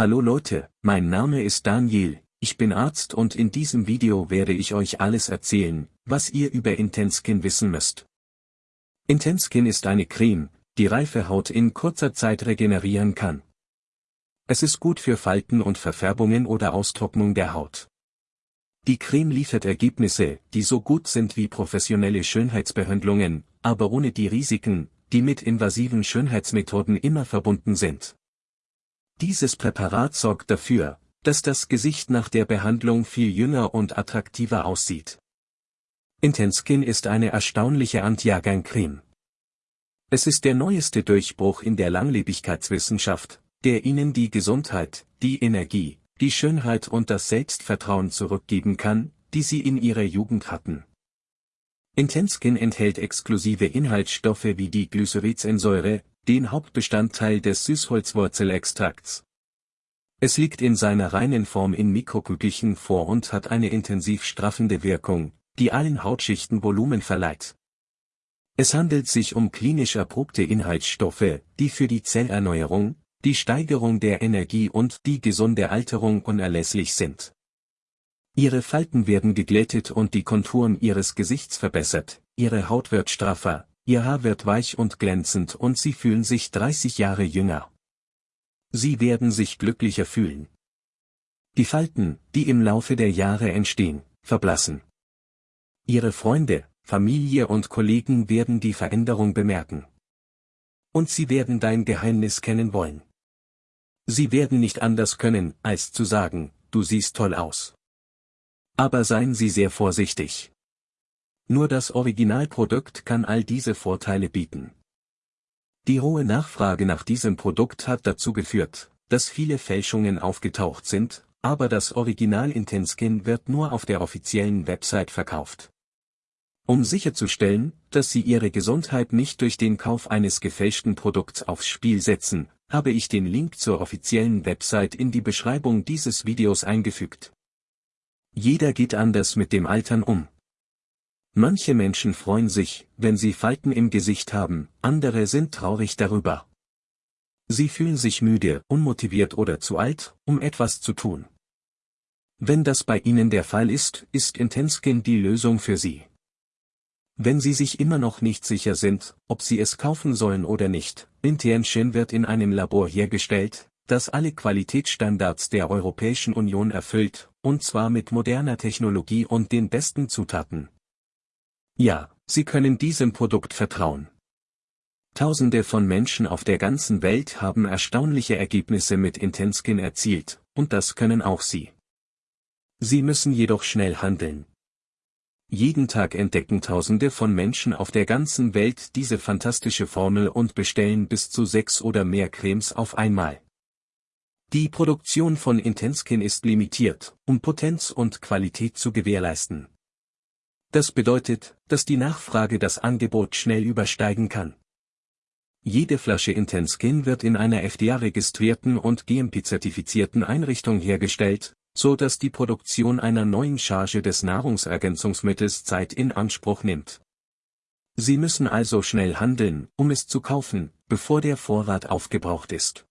Hallo Leute, mein Name ist Daniel, ich bin Arzt und in diesem Video werde ich euch alles erzählen, was ihr über Intenskin wissen müsst. Intenskin ist eine Creme, die reife Haut in kurzer Zeit regenerieren kann. Es ist gut für Falten und Verfärbungen oder Austrocknung der Haut. Die Creme liefert Ergebnisse, die so gut sind wie professionelle Schönheitsbehandlungen, aber ohne die Risiken, die mit invasiven Schönheitsmethoden immer verbunden sind. Dieses Präparat sorgt dafür, dass das Gesicht nach der Behandlung viel jünger und attraktiver aussieht. Intenskin ist eine erstaunliche Anti-Creme. Es ist der neueste Durchbruch in der Langlebigkeitswissenschaft, der Ihnen die Gesundheit, die Energie, die Schönheit und das Selbstvertrauen zurückgeben kann, die Sie in Ihrer Jugend hatten. Intenskin enthält exklusive Inhaltsstoffe wie die Glycericinsäure, den Hauptbestandteil des Süßholzwurzelextrakts. Es liegt in seiner reinen Form in Mikrokügelchen vor und hat eine intensiv straffende Wirkung, die allen Hautschichten Volumen verleiht. Es handelt sich um klinisch erprobte Inhaltsstoffe, die für die Zellerneuerung, die Steigerung der Energie und die gesunde Alterung unerlässlich sind. Ihre Falten werden geglättet und die Konturen ihres Gesichts verbessert, ihre Haut wird straffer, ihr Haar wird weich und glänzend und sie fühlen sich 30 Jahre jünger. Sie werden sich glücklicher fühlen. Die Falten, die im Laufe der Jahre entstehen, verblassen. Ihre Freunde, Familie und Kollegen werden die Veränderung bemerken. Und sie werden dein Geheimnis kennen wollen. Sie werden nicht anders können, als zu sagen, du siehst toll aus. Aber seien Sie sehr vorsichtig. Nur das Originalprodukt kann all diese Vorteile bieten. Die hohe Nachfrage nach diesem Produkt hat dazu geführt, dass viele Fälschungen aufgetaucht sind, aber das Original Intenskin wird nur auf der offiziellen Website verkauft. Um sicherzustellen, dass Sie Ihre Gesundheit nicht durch den Kauf eines gefälschten Produkts aufs Spiel setzen, habe ich den Link zur offiziellen Website in die Beschreibung dieses Videos eingefügt. Jeder geht anders mit dem Altern um. Manche Menschen freuen sich, wenn sie Falten im Gesicht haben, andere sind traurig darüber. Sie fühlen sich müde, unmotiviert oder zu alt, um etwas zu tun. Wenn das bei Ihnen der Fall ist, ist Intenskin die Lösung für Sie. Wenn Sie sich immer noch nicht sicher sind, ob Sie es kaufen sollen oder nicht, Intenskin wird in einem Labor hergestellt, das alle Qualitätsstandards der Europäischen Union erfüllt, und zwar mit moderner Technologie und den besten Zutaten. Ja, Sie können diesem Produkt vertrauen. Tausende von Menschen auf der ganzen Welt haben erstaunliche Ergebnisse mit Intenskin erzielt, und das können auch Sie. Sie müssen jedoch schnell handeln. Jeden Tag entdecken Tausende von Menschen auf der ganzen Welt diese fantastische Formel und bestellen bis zu sechs oder mehr Cremes auf einmal. Die Produktion von Intenskin ist limitiert, um Potenz und Qualität zu gewährleisten. Das bedeutet, dass die Nachfrage das Angebot schnell übersteigen kann. Jede Flasche Intenskin wird in einer FDA-registrierten und GMP-zertifizierten Einrichtung hergestellt, so dass die Produktion einer neuen Charge des Nahrungsergänzungsmittels Zeit in Anspruch nimmt. Sie müssen also schnell handeln, um es zu kaufen, bevor der Vorrat aufgebraucht ist.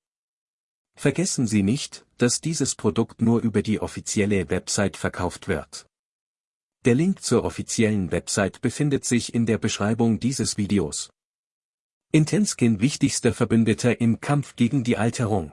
Vergessen Sie nicht, dass dieses Produkt nur über die offizielle Website verkauft wird. Der Link zur offiziellen Website befindet sich in der Beschreibung dieses Videos. Intenskin wichtigster Verbündeter im Kampf gegen die Alterung.